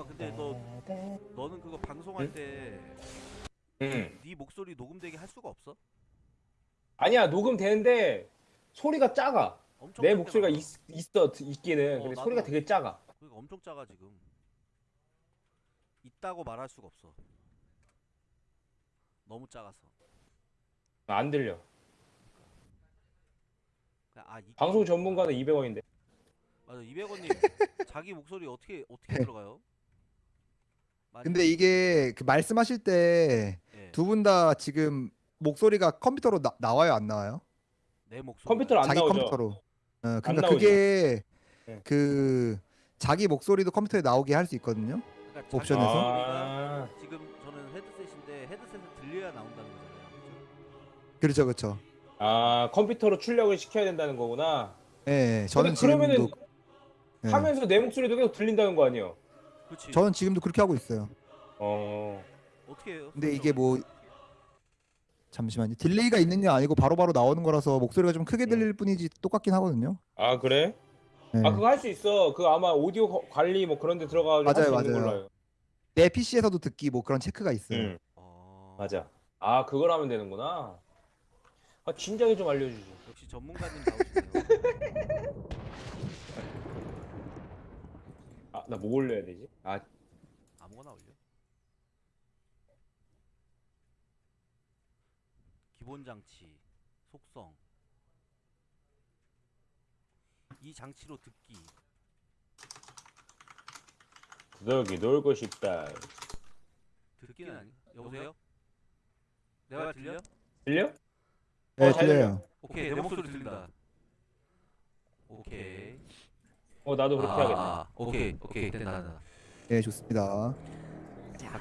성아 근데 너 너는 그거 방송할 응? 때 응. 네 목소리 녹음되게 할 수가 없어? 아니야 녹음 되는데 소리가 작아. 내 목소리가. 있, 있어 있기는 어, 근데. 소리가 되게 작아. 그러니까 엄청 작아 지금. 있다고 말할 수가 없어. 너무 작아서. 안 들려. 아 이, 방송 전문가는 200원인데. 맞아 200원님 자기 목소리 어떻게 어떻게 들어가요? 근데 이게 그 말씀하실 때 두 예, 분 다 지금 목소리가 컴퓨터로 나, 나와요 안 나와요? 내 목소리 컴퓨터로 안 자기 나오죠. 컴퓨터로. 어, 그러니까 나오죠. 그게 네. 그 자기 목소리도 컴퓨터에 나오게 할 수 있거든요. 그러니까 자기 옵션에서? 목소리가 아, 지금 저는 헤드셋인데 헤드셋을 들려야 나온다는 거잖아요. 그죠? 그렇죠, 그렇죠. 아 컴퓨터로 출력을 시켜야 된다는 거구나. 예, 예, 저는 근데 그러면은 지금도 예. 하면서 내 목소리도 계속 들린다는 거 아니에요? 그렇지. 저는 지금도 그렇게 하고 있어요. 어. 어떻게 해요? 근데 이게 뭐 잠시만요. delay가 있는 게 아니고 바로바로 나오는 거라서 목소리가 좀 크게 들릴 뿐이지 똑같긴 하거든요. 아 그래? 예. 아 그거 할 수 있어. 그 아마 오디오 거- 관리 뭐 그런 데 들어가서 맞아요, 할수 있는 맞아요. 걸로 알고. 내 PC에서도 듣기 뭐 그런 체크가 있어요. 응. 어... 맞아. 아 그걸 하면 되는구나. 아 진작에 좀 알려주지. 역시 전문가님 나오시네요. 아 나 뭐 올려야 되지? 아 아무거나 올려. 기본 장치, 속성. 이 장치로 듣기. 구더기 놀고 싶다. 듣기는 아니. 여보세요? 내가 들려? 들려? 네, 어, 잘 들려요. 오케이 내 목소리 들린다. 오케이. 어 나도 그렇게 하겠다. 아, 오케이 오케이 된다 된다. 네, 좋습니다.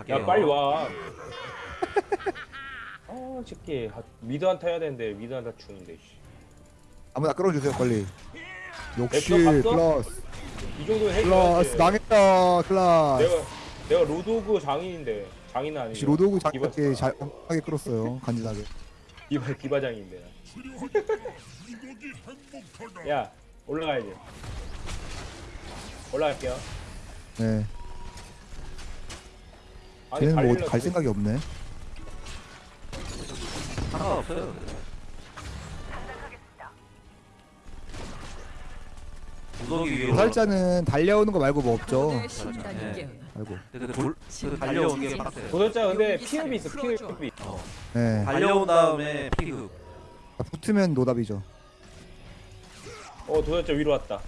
야 빨리 와. 아 새끼 아, 미드 한타 해야 되는데 미드 한타 죽는데. 씨. 아무나 끌어주세요, 빨리. 역시 봤어? 클라스, 이 정도는 해줘야지. 망했다, 클라스. 내가 내가 로드오그 장인인데 장인은 아니고 로드오그 기바 장답게 잘 하게 끌었어요, 간지나게. 기바 기바장인데. 야 올라가야지. 올라갈게요. 네, 아니 쟤는 뭐 어디 갈 생각이 없네. 구더기 위에 도살자는 달려오는 거 말고 뭐 없죠. 네. 깨어나. 아이고. 그, 돌, 그 달려오는 게 빡세. 도전자 근데 피흡이 있어. 피흡이. 어. 네, 달려온 다음에 피흡. 붙으면 노답이죠. 어 도전자 위로 왔다.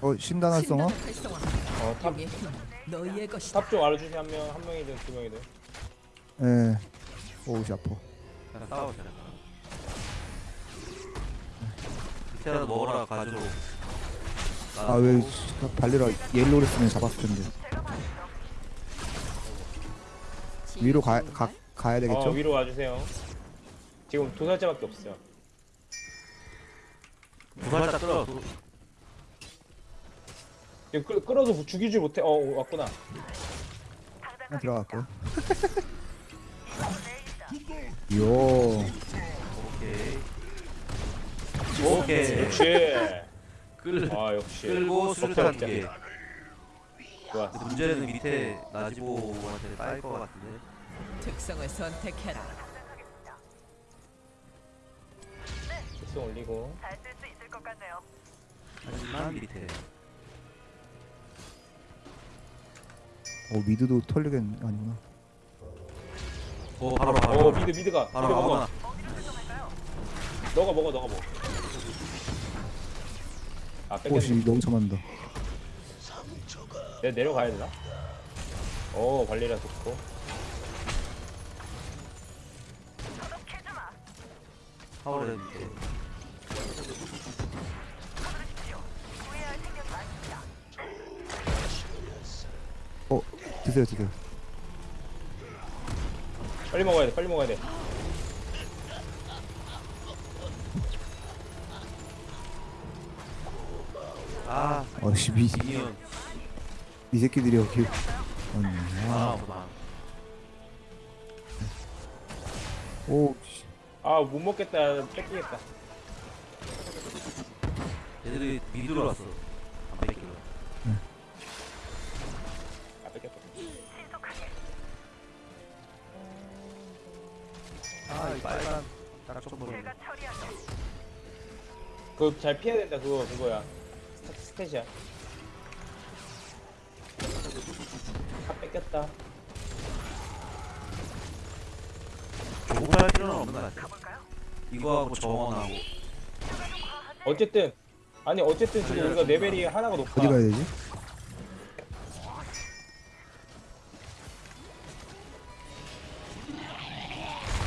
어, 신단 활성화? 어탑 너희의 것이다. 탑좀 알아주세요 한명 한 명이든 두 명이든. 네. 오우, 씨 아파. 그냥. 밑에라도 먹어라 가지고. 아, 왜 발리라 옐로우랬으면 잡았을 텐데. 위로 가, 가, 가야 되겠죠? 어 위로 와주세요. 지금 도살자밖에 없어요. 부살자 끌어. 도- 지금 끌, 끌어도 죽이질 못해. 어 왔구나. 그냥 들어갈게요. 요. 오케이. 오케이. 역시. 끌 아 역시. 끌고 수류탄 두 개. 좋아. 근데 문제는 밑에 나지보한테 따일 것 같은데. 특성을 선택해라. 특성 올리고. 하지만 밑에. 어, mid도 털리겠 아니구나. 오 바로 어 바로. mid mid가. 바로 mid 먹어. 너가 먹어 너가 먹어. 아 오씨 뺏겼네. 너무 참한다. 내가 내려가야 되나? 오 발리라 좋고. 밑에. 어, 드세요, 드세요. 빨리 먹어야 돼 빨리 먹어야 돼. 아아 어씨 미, 미니언 이 새끼들이 여기 아 아, 보다 오 씨. 아 못 먹겠다 뺏기겠다 얘들이 미드로 왔어 그거 잘 피해야 된다 그거 그거야. 스타- 스탯이야. 아 뺏겼다. 조급할 필요는 없는 것 같아. 이거하고 정원하고. 어쨌든 아니 어쨌든 지금 우리가 레벨이 하나가 높아. 어디 가야 되지?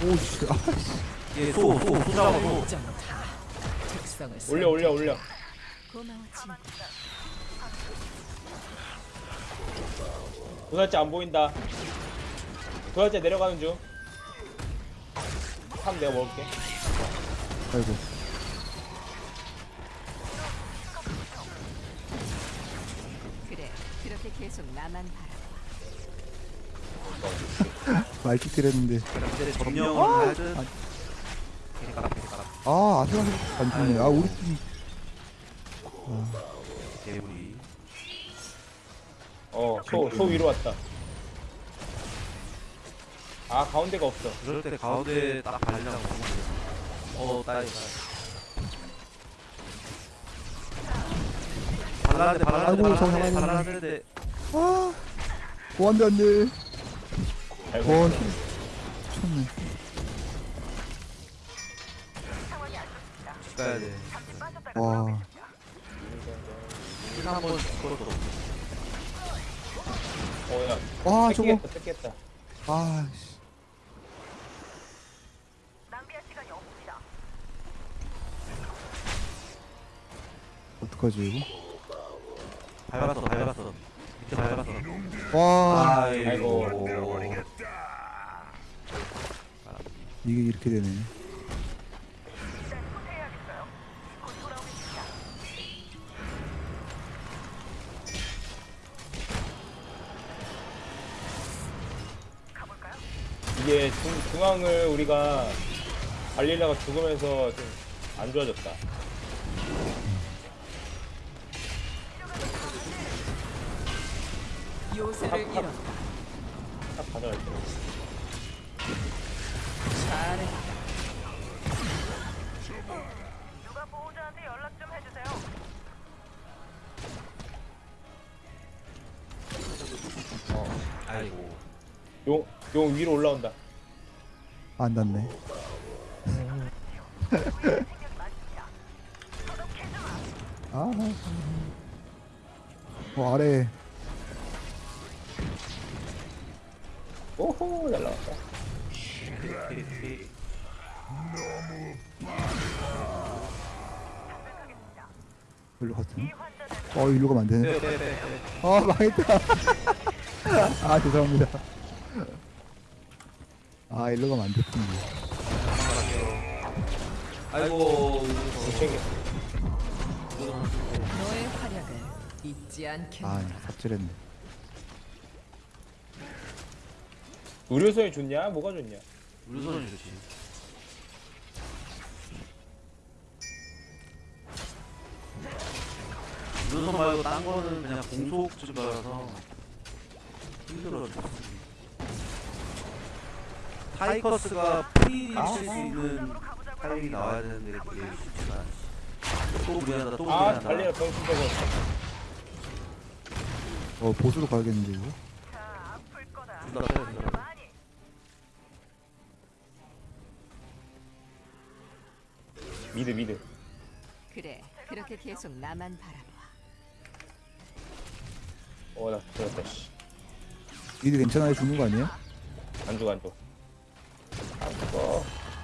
오씨 아씨. 얘 소 소 소자고 소 특성을 올려 올려 올려 고마워 친구. 도살자 안 보인다. 도살자 내려가는 중3 내가 먹을게. 아이고. 그래, 그렇게 계속 나만 바라봐. 했는데. 이제 점령을 할듯. 아. 아 아슬아슬 안 죽네. 아 우리 팀 개구리 어 소 소 위로 왔다. 아 가운데가 없어. 그럴 때 가운데 딱 발리려고 어 따이. 발라는데 발라는데 아이고, 저 발라는데 잡아야 발라는데 아, 오, 안 돼, 안 돼. 와, 있어. 미쳤네. 가야 돼 와, 한번 죽어도 어야 와, 저거. 뺏기겠다. 아, 씨. 어떡하지, 이거? 밟았어 밟았어. 밑에 밟았어. 와, 아이고. 이게 이렇게 되네. 이게 중, 중앙을 우리가 발릴라가 죽으면서 좀 안 좋아졌다 요새를 잃었다. 딱 가져갈 때 잘해. 용, 용 위로 올라온다 안 닿네. 아, 어, 아래. 오호 잘 나왔다 일로 갔네. 어, 일로 가면 안 되네. 아, 망했다. 아, 죄송합니다. 아, 일로 가면 안 됐군요. 아이고 못 챙겨 너의 활약을 잊지 않겠다. 아, 삽질했네. 의료선이 좋냐 뭐가 좋냐 우르손이 좋지 우르손 말고 딴 거는 그냥 공속 증가라서 힘들어 죽습니 다 타이커스가 free 칠수 있는 타이밍이 나와야 되는데 그게 쉽지가 않지 또 무리한다 또 아 무리한다 달리라 병신적으로. 어, 보수로 가야겠는데, 이거? 둘다 빼야 된다 mid mid. 그래, 그렇게 계속 나만 바라봐. 어나 죽었다 씨. mid 괜찮아요? 죽는 거 죽어 안 죽어 안 죽어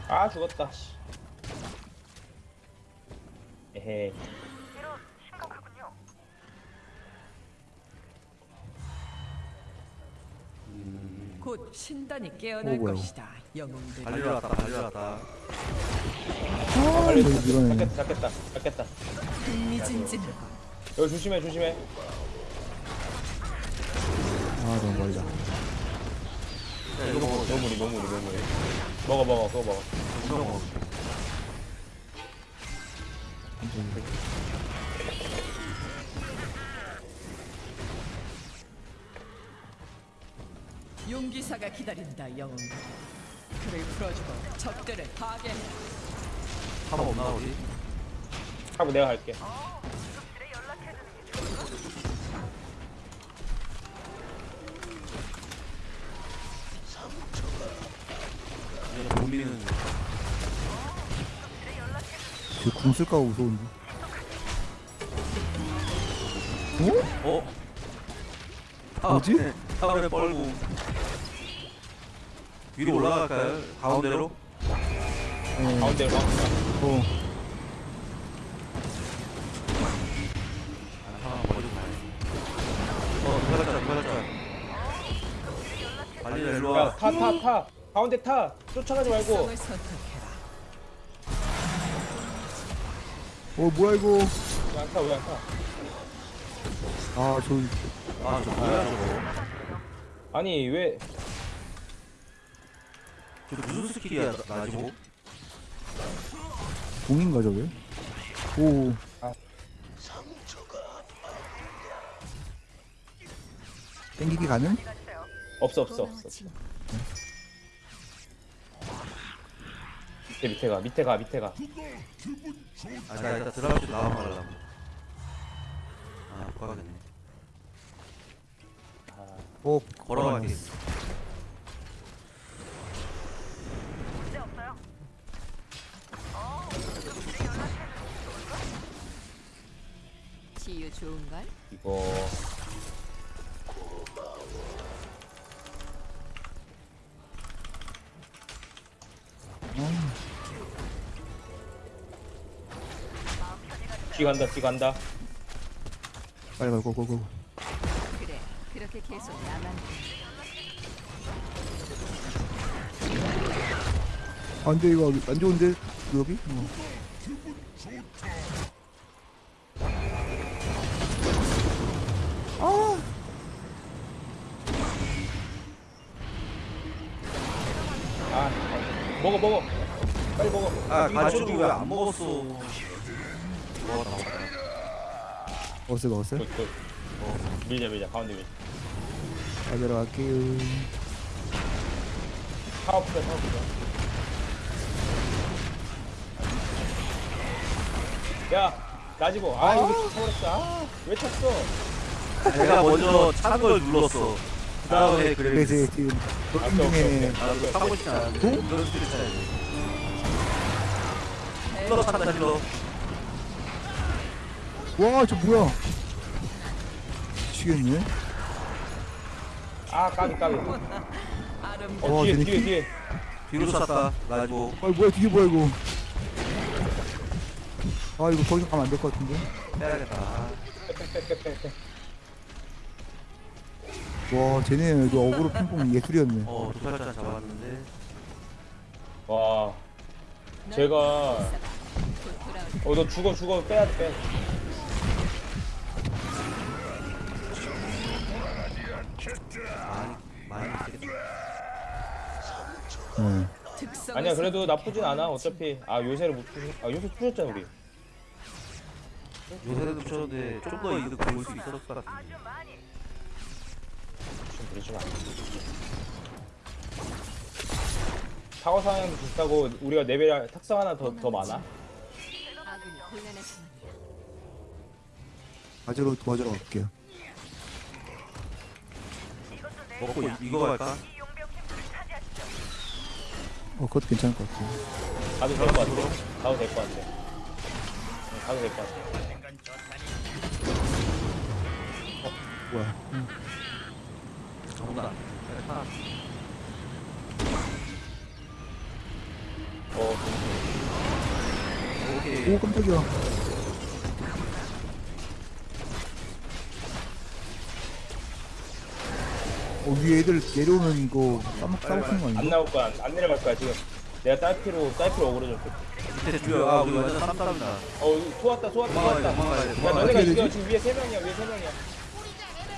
아 죽었다 씨. 에헤이 곧 신단이 깨어날 오, 뭐야, 것이다. 영웅들. 달리러 왔다 달리러 왔다 아, 이거. 잡겠다 잡겠다 잡겠다 흥미진진하군. 여기 조심해 조심해 아 너무 멀다. 야 이거 먹어 너무리 너무리 너무리 먹어 먹어 그거 먹어 먹어 용기사가 기다린다 영웅들. 그를 풀어주고 적들을 파괴해. top 없나 우리? 하고 내가 갈게 이제 고민은 저궁 쓸까 무서운데. 어? 뭐지? 탑에 탑에 뻘고 위로 올라갈까요? 가운데로? 어. 가운데로 가 어. 아, 어 누가 자 누가 자 빨리 일로 와 야타 타 타 가운데 타 쫓아가지 말고. 어 뭐야 이거? 왜 안 타 왜 안 타 아 저. 아 저 뭐야 저거 아니 왜저 무슨 스킬이야 나- 나지 뭐? 공인가 저게? 오. 아. 땡기기 가능? 없어 없어 없어 밑에 밑에 가 밑에 가 밑에 가. 아 나 일단 들어갈 때 나와 말라고. 아 못 가겠네. 어. 걸어갈게 치유 좋은걸? 이거 뒤 간다 뒤 간다 빨리 가 고고고. 그래 그렇게 계속 나만 아 근데 이거 안 좋은데 여기? 어. 아. 아 먹어 먹어 빨리 먹어 아 저쪽으로 왜안 먹었어 먹었어요 먹었어요? good, good. 어, 밀자 밀자. 가운데 밀자. 잘 들어갈게요. 파워풀 파워풀 야 나지고 아 이거 쳐버렸어 아 왜 쳤어? 내가 먼저 차는 걸 눌렀어. 그 다음에 그래 그래서 지금 아, 도중 오케이, 중에. 나도 타고 싶지 스킬을 차야지 healer 찬다 healer 와 저 뭐야? 미치겠네. 아 까비 까비 어 와, 뒤에 쟤네 뒤에 키- 뒤에 뒤로 쐈다 나지보 아 뭐야 이게 뭐야 이거? 아 이거 더 이상 가면 안 될 것 같은데? 빼야겠다 빼빼빼빼빼 와 쟤네 이거 어그로 핑퐁 예술이었네. 어 도살자 잡았는데 와 제가 곧 돌아올 어너 죽어 죽어 빼야 돼 빼야 돼 많이 네. 아니야 그래도. 나쁘진 않아. 어차피 아 요새를 못 푸시 아 요새 푸셨잖아 우리. 요새도 붙였는데 좀 더 이득 볼 수 있었을 것 같은데 좀 그러지 마. 사고 상황도 비슷하고 우리가 레벨 탁상 하나 더, 더 많아? 가지로 도와주러 갈게요. 먹고 이- 이거 갈까? 어 그것도 괜찮을 것 같아요. 가도 될 것 같아 가도 될 것 같아 응, 가도 될 것 같아 뭐야? 어 오케이 오 깜짝이야. 어 위에 애들 내려오는 거 싸먹 싸먹는 거 안 아닌가? 나올 거야 안, 안 내려갈 거야 지금 내가 딸피로 딸피로 어그로 줬거든 밑에 죽여. 아, 우리 완전 쌈쌈이다. 어 소왔다 소왔다 도망가야 돼, 소왔다 도망가야 돼. 야 도망가야 너네가 죽여 되지? 지금 위에 세 명이야 위에 세 명이야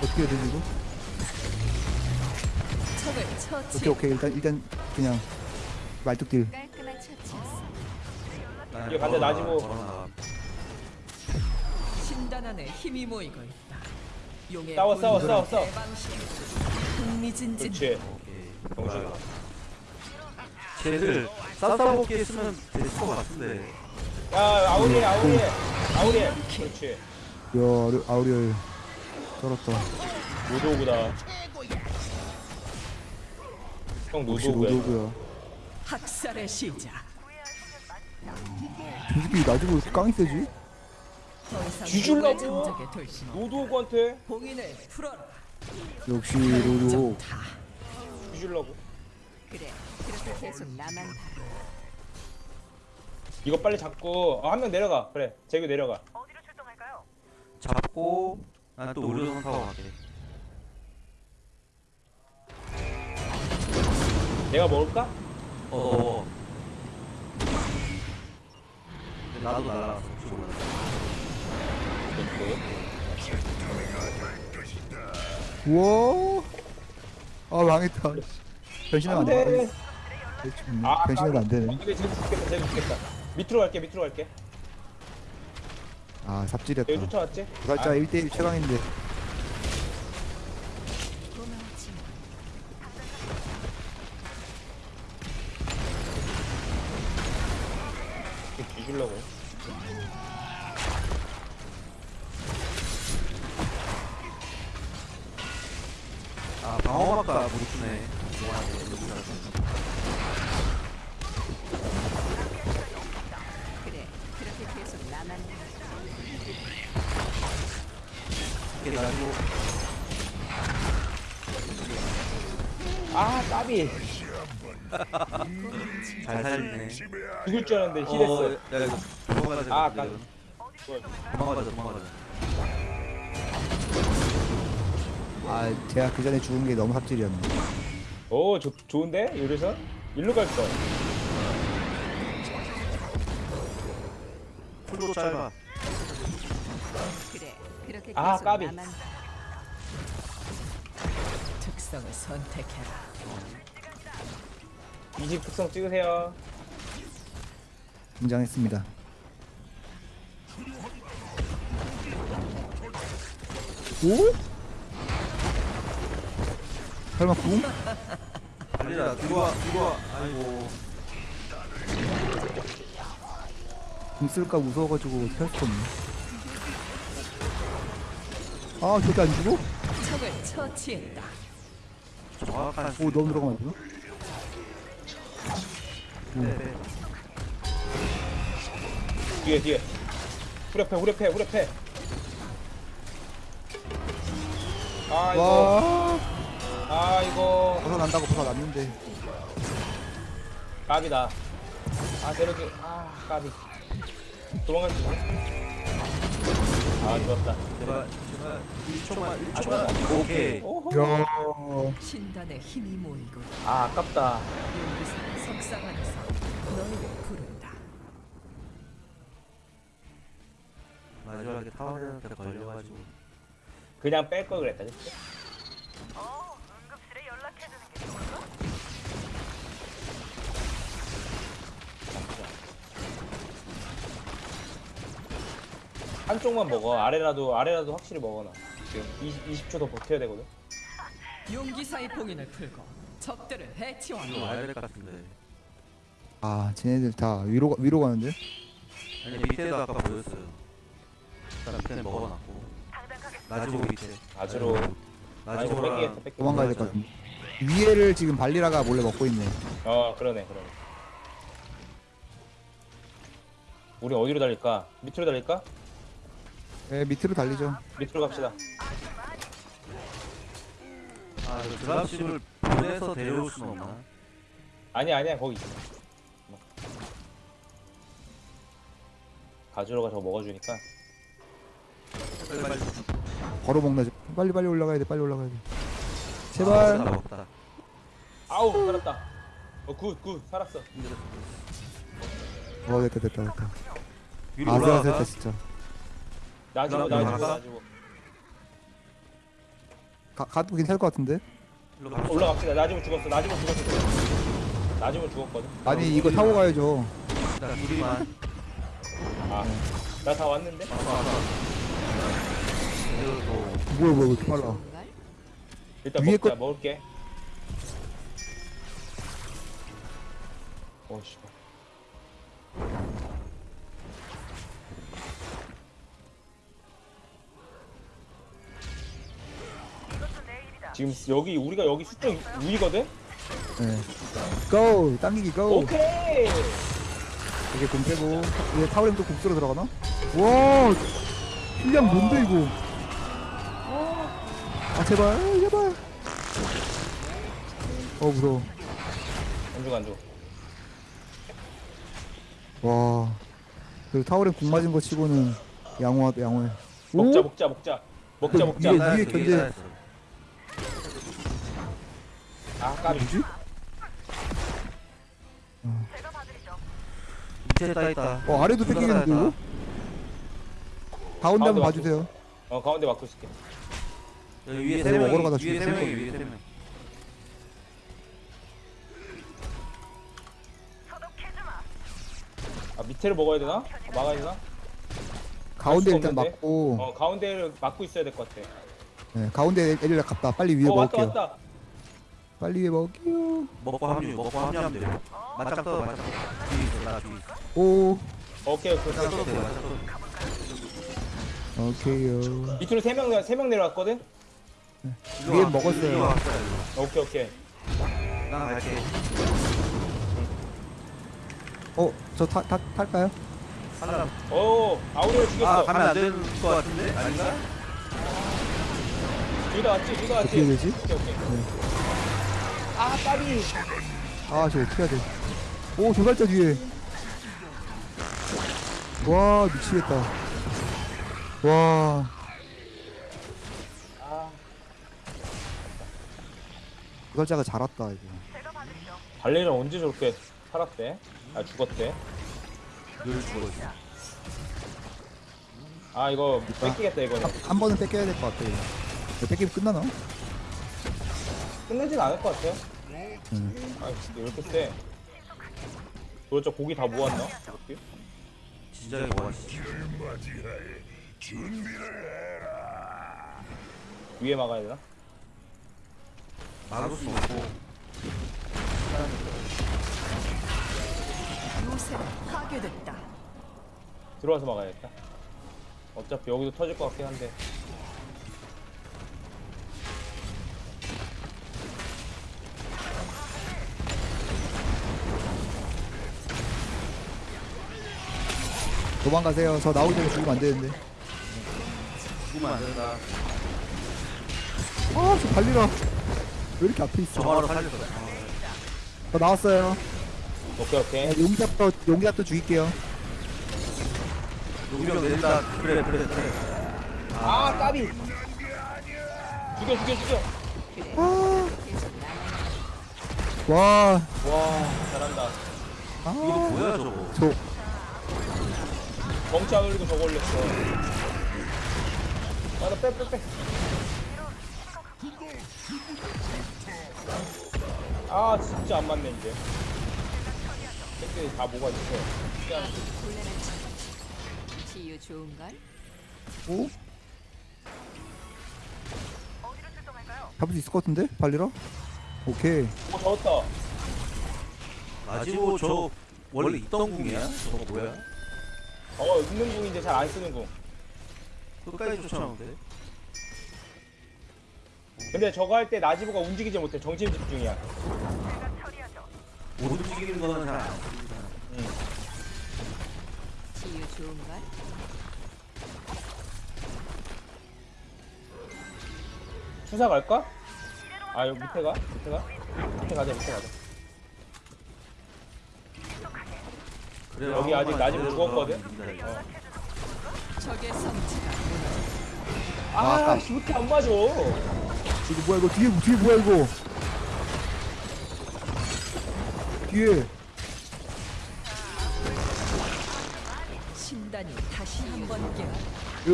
어떻게 해야 되지 이거? 적을 오케이 처치. 오케이 일단 일단 그냥 말뚝딜 깔끔한 처치였어. 돼. 이거 나지보. 걸어놔. 신단 안에 힘이 모이고 있다. 용의 싸워, 싸워, 싸워, 싸워. 흥미진진. 그렇지. 병신 쟤들 싸싸먹기 했으면 됐을 것 같은데. 야 아우리에 아우리에 아우리에 그렇지 야 아우리- 쩔었다 노도구다 형 노도구야 노도구야 학살의 시작. 저 새끼 나중에 깡이 세지? 뒤질라고? 노도구한테 봉인을 풀어라. 역시 노도 다 뒤질라고 그래, 그렇게 계속 나만 바라. 이거 빨리 잡고 아, 한 명 내려가 그래 재규 내려가 잡고 난또 의료선 타고 갈게. 내가 먹을까? 어, 어. 어. 나도 날라갔어. 우와. 아 망했다. 변신하면 안 안돼. 돼. 아, 변신하면 안 되네. 근데 재규 죽겠다 재규 죽겠다. 밑으로 갈게 밑으로 갈게. 아 삽질했다. 쫓아왔지? 살짝 1대1 최강인데 아, 방어막가 무릎네. 그래, 그렇게 계속 나만. 이렇게 가지고 아 까비 잘 살리네. 죽을 줄 알았는데 어, 힐했어 야, 이거 도망가자. 아, 이거. 까- 도망가자, 도망가자. 아 제가 그 전에 죽은 게 너무 삽질이었네 오 좋, 좋은데? 요리선? 일로 갈걸 풀도 짧아. 그래, 그렇게 아, 까비. 나만. 특성을 선택해라. 이집 특성 찍으세요 등장했습니다 오? 설마 궁? 달리라, 뒤로 와, 뒤로 와. 아이고. 궁 쓸까 무서워가지고 어떻게 할 수가 없네 아 저게 안 죽어? 적을 처치했다. 정확한 오 너무 들어가면 안 되나? 네, 네. 뒤에 뒤에 후려패 후려패 후려패 아 이거 와 아 이거 벗어난다고 벗어났는데 까비다 아 때려줘 아 까비 도망갈 수 있나? 아 좋았다 제발, 제발. 1초만, 1초만. 오케이. 오호 야 신단의 힘이 모이고 있다. 아 아깝다 용기사 석상 안에서 너희를 부른다. 마지막에 타워한테 걸려가지고. 그냥 뺄 걸 그랬다 그치? 한쪽만 먹어 아래라도 아래라도 확실히 먹어놔 지금 20, 20초 더 버텨야 되거든 용기사의 봉인을 풀고 적들을 이거 해치워라. 와야 될 것 같은데. 아 쟤네들 다 위로 가- 위로 가는데? 아니, 밑에도 아까 보였어요. 일단 밑에 먹어놨고. 나지고 밑에. 아즈로 아니 나지고랑 뺏기겠다 도망가야 될 것 같은데 위에를 지금 발리라가 몰래 먹고 있네 어 그러네 그러네 우리 어디로 달릴까? 밑으로 달릴까? 네 밑으로 달리죠. 밑으로 갑시다. 아, 그 드랍십을 보내서 데려올 수는 없나? 아니야 아니야 거기. 있어 가주로가 저거 먹어주니까. 빨리 빨리. 바로 먹나 빨리 빨리 올라가야 돼 빨리 올라가야 돼. 아, 제발. 먹다, 먹다. 아우 살았다. 어굿굿. 살았어. 어. 됐다 됐다 됐다. 위로 아슬아슬했다. 진짜 나지고 올라가. 나지고. 가, 가도 괜찮을 것 같은데? 일로. 올라갑시다. 나지고 죽었어. 나지고 죽었어. 나지고 죽었거든. 아니 이거 타고 가야죠. 나 둘이만. 아나 다 왔는데? 뭐야 뭐야 왜 이렇게 빨라? 일단 위에 먹자. 거- 먹을게. 어씨 지금 여기 우리가 여기 수적 우위거든? 네. 고! 당기기 고! 오케이 이게 공 빼고 이제 타워램 또 국수로 들어가나? 와 실력 뭔데 이거 아 제발 제발 어 무서워 안 죽어 안 죽어 와그 타워램 공 맞은 거 치고는 양호하다 양호해 먹자 오? 먹자 먹자 먹자 그 먹자 위에- 나였어, 견제. 아 까비 뭐지? 밑에 따 있다. 어 아래도 뺏기겠는데 이거? 따였다. 가운데 한번 봐주세요 어 가운데 막고 있을게 여기 위에 네, 세 명이 먹으러 가다 위에 세 죽겠어. 명이 위에 세 명. 아 밑에를 먹어야 되나? 아, 막아야 되나? 가운데 수가 일단 없는데? 맞고 어 가운데를 막고 있어야 될 것 같아 네, 가운데 애들 갔다 빨리 위에 어 왔다 먹을게요 왔다 빨리 위에 먹을게요 먹고 합류 먹고 합류하면 돼. 맞짱 떠 맞짱 떠. 뒤에 있어 나 뒤에 있어. 오 오케이 오케이 맞짱 돼 맞짱 돼. 오케이요 밑으로 세명세명 내려왔거든? 이거 위에 와, 먹었어요. 왔어요. 오케이 오케이 나 갈게. 어? 저 타, 타, 탈까요? 하나. 오 아우리를 죽였어 아 가면 안 되는 거 같은데 아닌가? 둘다 왔지? 둘다 왔지? 어떻게 되지? 오케이 오케이 아 까비 아, 저 어떻게 해야 돼? 오, 도살자 뒤에. 와, 미치겠다. 와, 아 도살자가 잘 왔다, 이거. 발레는 언제 저렇게 살았대? 아 죽었대 늘 죽어 있어. 아 이거 뺏기겠다 이거는 한 번은 뺏겨야 될 것 같아. 이거. 이거 뺏기면 끝나나? 끝내진 않을 것 같아요 음. 아 진짜 왜 이렇게 세 도대체 고기 다 모았나? 이렇게? 진작에 먹었지. 위에 막아야 되나? 막을 수 없고. 요새는 파괴됐다. 들어와서 막아야겠다 어차피 여기도 터질 것 같긴 한데 도망가세요. 저 나오기 전에 죽으면 안 되는데. 죽으면 안 된다. 아, 저 발리라. 왜 이렇게 앞에 있어? 정화로 살렸어. 저 나왔어요. 오케이 오케이 네, 용기잡도, 용기잡도 죽일게요. 용병 내린다. 그래 그래 그래. 아 까비 죽여 죽여 죽여 아, 와, 와 잘한다 이거 아, 뭐야 저거? 저, 덩치 안 올리고 저거 올렸어 아나 빼빼 빼 아 진짜 안 맞네 이제 팬들이 다 뭐가 있어 치유 좋은걸? 오? 잡을 수 있을 것 같은데? 발리라? 오케이. 오 잡았다 아지고 저 원래 있던 궁이야? 저거 뭐야? 어 있는 궁인데 잘 안 쓰는 궁 끝까지 쫓아오는데? 근데 저거 할 때 나지보가 움직이지 못해 정신 집중이야 못 움직이는 거는 잘안 움직이잖아. 치유 좋은걸? 투사 갈까? 아 여기 밑에 가? 밑에 가? 밑에 가자 밑에 가자 그래, 여기 아직 나지고 제대로 죽었거든? 들어가면 이긴다, 이거. 적의 성취가 아, 왜 이렇게 안 맞아? 이거 뭐야 이거 뒤에 뒤에 뭐야 이거 뒤에. 군단이 다시 한번 깨어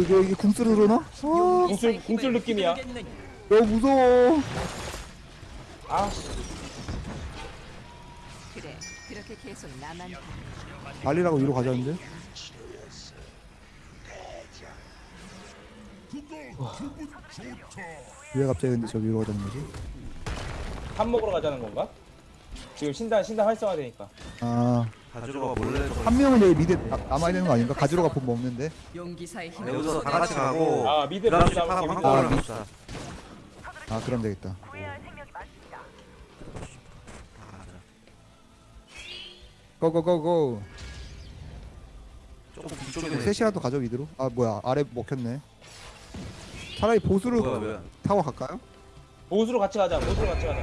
여기 여기 궁수를 그러나? 아 궁술 궁술 느낌이야. 너무 무서워. 아그 래, 그렇게 계속 나만 봐. 달리라고 위로 가자는데 왜 갑자기 근데 저 위로 가자는 거지? 밥 먹으러 가자는 건가? 지금 신단 신단 활성화 되니까 아, 가즈로가 몰래 좀한 명은 여기 mid 나- 남아야 되는 거 아닌가? 가즈로가 봄 먹는데. 용기사의 아, 힘을 여기서 다 같이 가고 아, mid 하고 잡을게, 한 mid 잡을게. 갑시다 아, 그럼 되겠다. go go go go. 조금 뒤쪽에 셋이라도 가죠 mid로. 아, 뭐야? 아래 먹혔네. 차라리 보수를 뭐야 뭐야 타고 갈까요? 보수로 같이 가자 보수로 같이 가자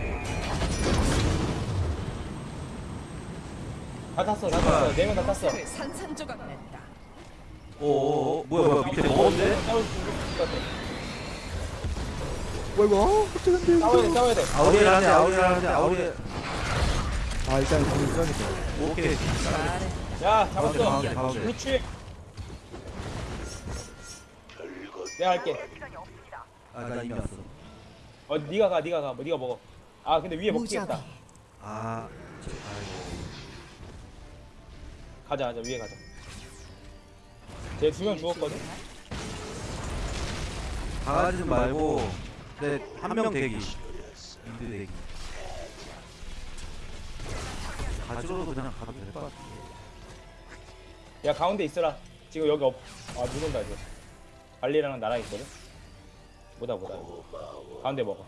다 탔어 다 탔어 네명 다 탔어 그 산산조각 냈다. 오오오 뭐야 뭐야 밑에 같아 뭐 이거? 어, 갑자기 안 돼. 싸워야 돼 싸워야 돼 아우리엘 한대 아우리엘 한대 아우리엘 아, 일단 궁을 써야겠다. 오케이. 야 가운데 잡았어. 가운데 가운데 그렇지. 내가 할게. 아나 이미 왔어. 어 네가 가 네가 가뭐 네가 먹어. 아 근데 위에. 먹히겠다. 아 아이고. 가자 가자. 위에 가자. 쟤두명 죽었거든? 강아지는 말고 네한 명 대기. 미드 대기 가지로도 그냥 가도 될 것 같아. 야 가운데 있어라. 지금 여기 없 아 누군다 이제 발리랑 나랑 있거든? 뭐다 뭐다. 가운데 먹어.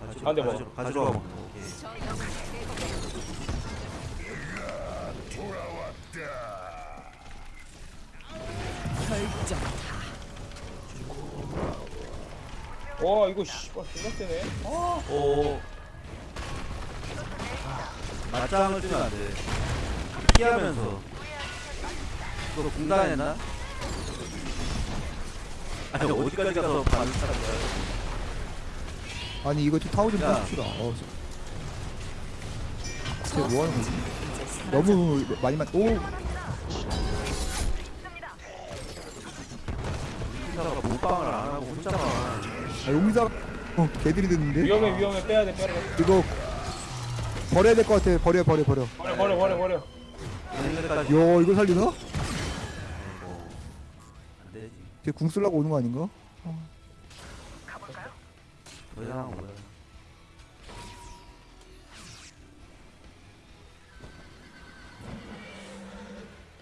가지로 가운데 먹어. 가지로 가지로 가고 오케이. 저 녀석 결정. 와 이거 씨발 존나 세네. 오 맞짱을 뜨면 안돼 피하면서 그거 공단했나? 아니 어디까지 가서 반을 차는 거야 아니 이거 좀 타워 좀 야. 해줍시다. 어, 저- 쟤 뭐하는 거지? 너무 많이 만. 오, 혼자가 몰빵을 안 하고 혼자만 아, 용기사. 어, 개들이 됐는데. 위험해 위험해 빼야 돼 빼야 돼 이거 버려야 될 것 같아. 버려, 버려, 버려. 버려 버려 버려 버려 야, 이거 살리나? 안 되지 쟤궁 쓰려고 오는 거 아닌가? 더 이상한 거야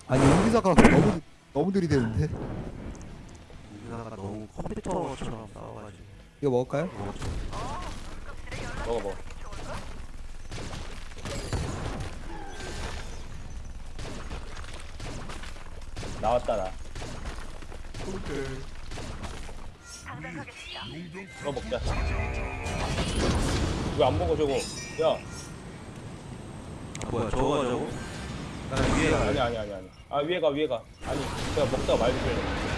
아니 용기사가 너무 너무 들이대는데. 우리나라가 너무 컴퓨터처럼 싸워가지고 이거 먹을까요? 먹어 먹어 나왔다 나 이거 먹자. 왜 안 먹어 저거. 야. 아 뭐야 저거 저거? 나 위에 가 아니 아니 아니 아니. 아 위에 가 위에 가. 아니 내가 먹다가 말 좀. 아래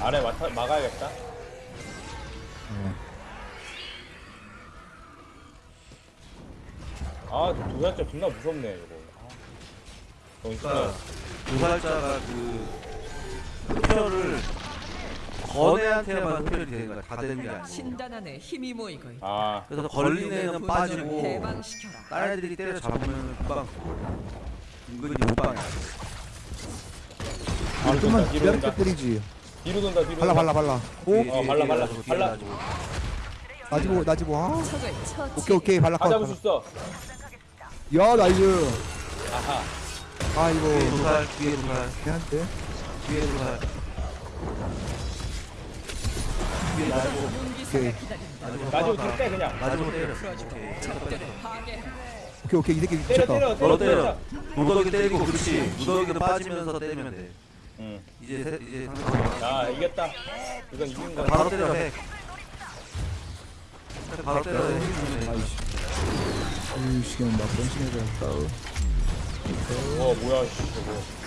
맡아, 막아야겠다. 네. 아, 도살자 존나 무섭네, 이거. 아. 너무 그러니까. 도살자가 그 흡혈을 건애한테만 흡혈이 되는 거야 다 되는 게 아니고 신단 안에 힘이 모이고 있다. 아, 그래서 걸린 애는 빠지고 해방시켜라. 다른 애들이 때려 잡으면 금방 은근히 못방이야 아, 뒤로 기다릴 때. 때리지. 뒤로 돈다, 뒤로 발라. 발라, 발라. 오, 뒤에, 어, 뒤에, 발라, 뒤에 발라, 뒤에 발라. 나지보, 나지보. 아, 적을 처치. 오케이, 오케이, 발라. 다 컷. 잡을 수 있어. 야, nice. 아하. 아, 이거 뒤에 도살 뒤에 도살 괜찮대. 뒤에 도살 뒤에 용기사가 오케이. 나중에 놔주고 뒤로 빼, 그냥. 놔주고 때려 오케이. 오케이, 오케이. 이 새끼 때려, 미쳤다. 때려, 너 때려, 때려 때려. 무더기 때리고 그렇지 무더기도 빠지면서 때리면 돼 응. 이제 세, 이제 상대 야, 이겼다. 이건 이긴 거야. 바로 때려 핵 바로 때려. 아이씨. 아이씨, 그냥 막 변신해버렸다. 어, 뭐야, 씨, 저거.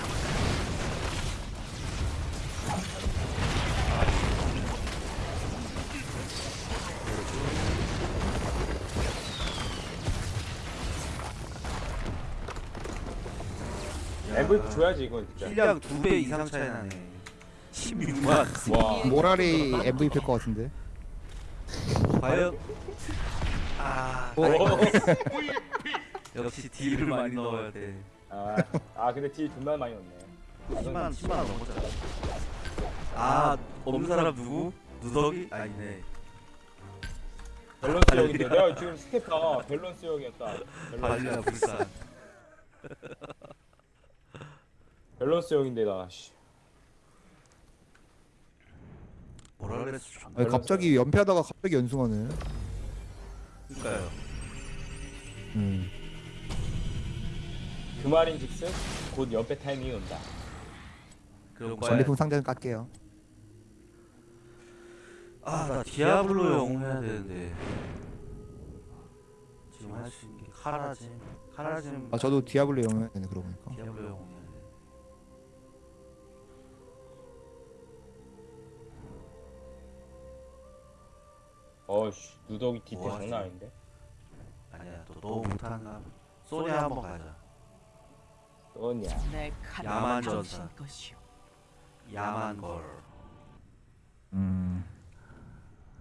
MVP 줘야지 이건 진짜. 힐량 2배 이상 차이 나네 16만 와. 모랄이 MVP일 것 같은데. 과연 아 어? 역시 딜을 많이 넣어야 돼 아, 아 근데 딜 존나 많이 넣네. 10만 10만 넘었잖아 아 없는 사람 누구? 누더기? 아니네 밸런스 역인데 내가 지금 stat 봐 밸런스 역이었다. 밸런스, 발리나 불산 밸런스 역인데 나. 씨. 뭐라 그랬어 아니, 갑자기 연패하다가 갑자기 연승하네. 그니까요 음. 그 말인즉슨 곧 연패 타이밍이 온다. 그런 전리품 상자는 깎게요. 아나 디아블로 영웅 해야 되는데 지금 할 수 있는 게 카라짐 카라짐 아 저도 디아블로 영웅 되네 그러고 보니까. 디아블로 영웅 어씨 누더기 디테 뭐 장난? 아닌데. 아니야 또 너무 못하는가 소니아 한번 가자. 내 칼은 야만 당신 전사. 것이오. 야만 걸 음.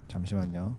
잠시만요.